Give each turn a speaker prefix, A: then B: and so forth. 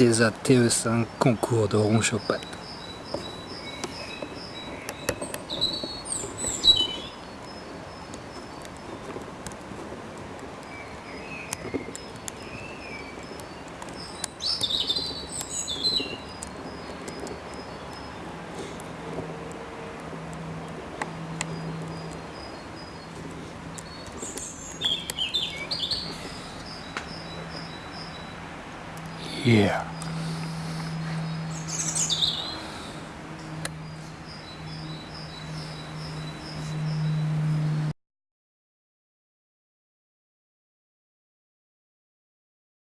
A: TESA TE5 concours de ronchopade. Yeah.